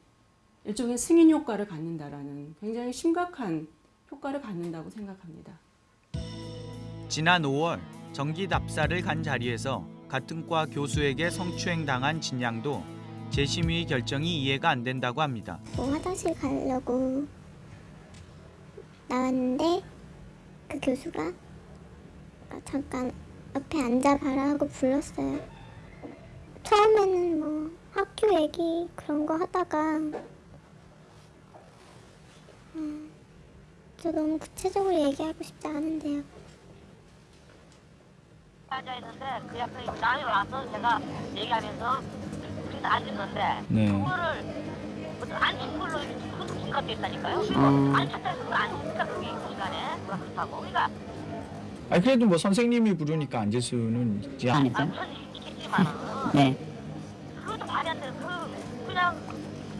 일종의 승인 효과를 갖는다라는 굉장히 심각한 효과를 갖는다고 생각합니다. 지난 5월 정기 답사를 간 자리에서 같은 과 교수에게 성추행 당한 진양도 재심의 결정이 이해가 안 된다고 합니다. 뭐 화장실 가려고 나왔는데 그 교수가 잠깐 옆에 앉아봐라 하고 불렀어요. 처음에는 뭐 학교 얘기 그런 거 하다가 음, 저 너무 구체적으로 얘기하고 싶지 않은데요. 앉아 있는데 그 옆에 남이 와서 제가 얘기하면서 그래서 앉았는데 네. 그거를 무슨 앉은 걸로 그것도. 음. 그게 시간에. 그러니까 아니 그래도 뭐 선생님이 부르니까 앉을 수는 있지 않을까? 있겠지만은 네. 그것도 말이 안 돼. 그 그냥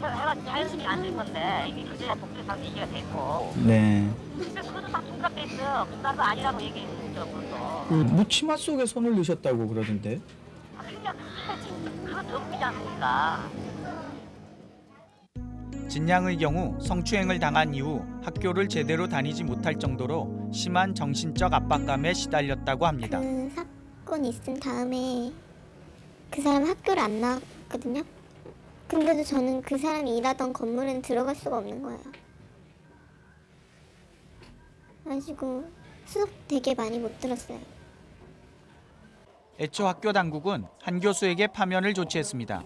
해가 자연스럽게 앉을 건데 이게 그제야 독재상 얘기가 됐고. 네. 근데 그것도 다 중갑돼 있어요. 나도 아니라고 얘기했죠. 그것도. 그 묻치마 속에 손을 넣으셨다고 그러던데. 아, 그냥 더 웃기지 않습니까? 진양의 경우 성추행을 당한 이후 학교를 제대로 다니지 못할 정도로 심한 정신적 압박감에 시달렸다고 합니다. 그 사건이 있은 다음에 그 사람 학교를 안 나왔거든요. 근데도 저는 그 사람이 일하던 건물에는 들어갈 수가 없는 거예요. 그래가지고 수업 되게 많이 못 들었어요. 애초 학교 당국은 한 교수에게 파면을 조치했습니다.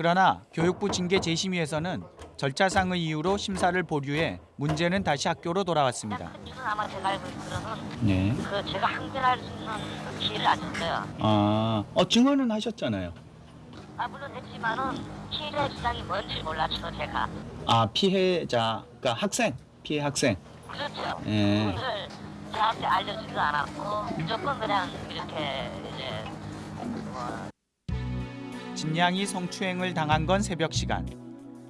그러나 교육부 징계 재심위에서는 절차상의 이유로 심사를 보류해 문제는 다시 학교로 돌아왔습니다. 아마 제가 알고 있기로는 네. 그 제가 항변할 수 있는 그 기회를 안 줬어요. 아, 어 증언은 하셨잖아요. 아 물론 했지만은 피해 주장이 뭔지 몰랐죠 제가. 아 피해자, 그러니까 학생, 피해 학생. 그렇죠. 예. 그걸 저한테 알려주지도 않았고 무조건 그냥 이렇게 이제 뭐 진양이 성추행을 당한 건 새벽 시간.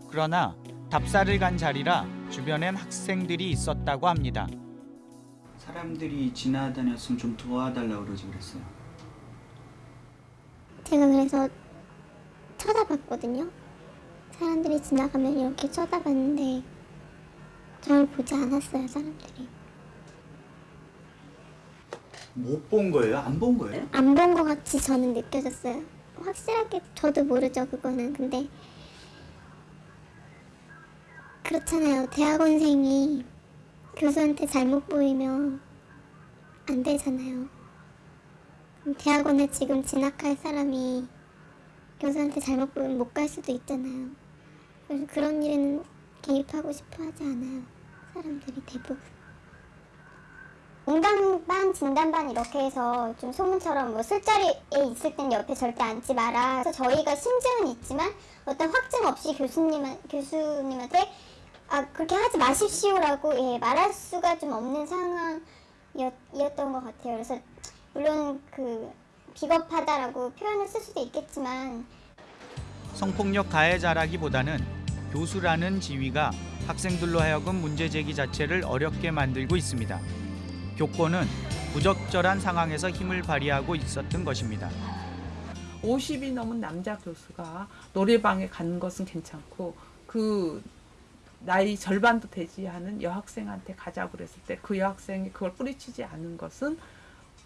그러나 답사를 간 자리라 주변엔 학생들이 있었다고 합니다. 사람들이 지나다녔으면 좀 도와달라고 그러지 그랬어요. 제가 그래서 쳐다봤거든요. 사람들이 지나가면 이렇게 쳐다봤는데 저를 보지 않았어요, 사람들이. 못 본 거예요? 안 본 거예요? 안 본 것 같이 저는 느껴졌어요. 확실하게 저도 모르죠, 그거는. 근데 그렇잖아요. 대학원생이 교수한테 잘못 보이면 안 되잖아요. 대학원에 지금 진학할 사람이 교수한테 잘못 보이면 못 갈 수도 있잖아요. 그래서 그런 일에는 개입하고 싶어 하지 않아요. 사람들이 대부분. 공감반, 진단반 이렇게 해서 좀 소문처럼 뭐 술자리에 있을 땐 옆에 절대 앉지 마라. 그래서 저희가 심증은 있지만 어떤 확증 없이 교수님 교수님한테 아 그렇게 하지 마십시오라고 예, 말할 수가 좀 없는 상황이었던 것 같아요. 그래서 물론 그 비겁하다라고 표현을 쓸 수도 있겠지만 성폭력 가해자라기보다는 교수라는 지위가 학생들로 하여금 문제 제기 자체를 어렵게 만들고 있습니다. 교권은 부적절한 상황에서 힘을 발휘하고 있었던 것입니다. 50이 넘은 남자 교수가 노래방에 가는 것은 괜찮고 그 나이 절반도 되지 않은 여학생한테 가자고 그랬을 때 그 여학생이 그걸 뿌리치지 않은 것은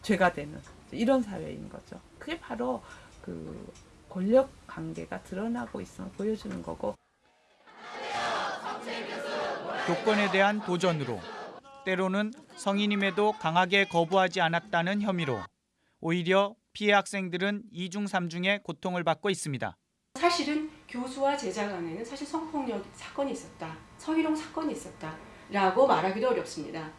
죄가 되는 이런 사회인 거죠. 그게 바로 그 권력 관계가 드러나고 있음을 보여주는 거고 교권에 대한 도전으로 때로는 성인임에도 강하게 거부하지 않았다는 혐의로 오히려 피해 학생들은 이중삼중의 고통을 받고 있습니다. 사실은 교수와 제자 간에는 사실 성폭력 사건이 있었다. 성희롱 사건이 있었다 라고 말하기도 어렵습니다.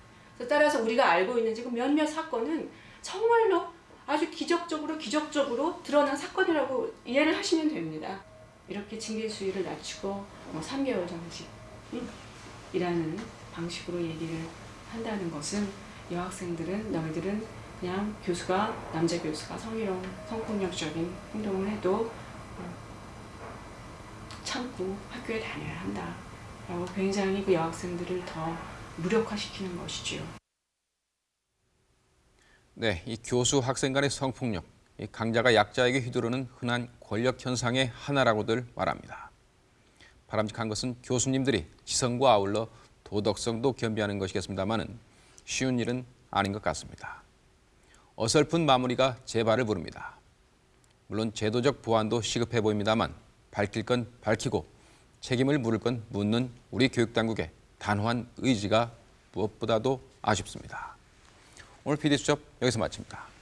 따라서 우리가 알고 있는 지금 몇몇 사건은 정말로 아주 기적적으로 기적적으로 드러난 사건이라고 이해를 하시면 됩니다. 이렇게 징계 수위를 낮추고 뭐 3개월 정식 음, 이라는 방식으로 얘기를 한다는 것은 여학생들은 너희들은 그냥 교수가 남자 교수가 성희롱, 성폭력적인 행동을 해도 어, 참고 학교에 다녀야 한다 라고 굉장히 그 여학생들을 더 무력화시키는 것이지요. 네, 이 교수 학생 간의 성폭력, 이 강자가 약자에게 휘두르는 흔한 권력 현상의 하나라고들 말합니다. 바람직한 것은 교수님들이 지성과 아울러 도덕성도 겸비하는 것이겠습니다만은 쉬운 일은 아닌 것 같습니다. 어설픈 마무리가 제발을 부릅니다. 물론 제도적 보완도 시급해 보입니다만 밝힐 건 밝히고 책임을 물을 건 묻는 우리 교육당국의 단호한 의지가 무엇보다도 아쉽습니다. 오늘 PD수첩 여기서 마칩니다.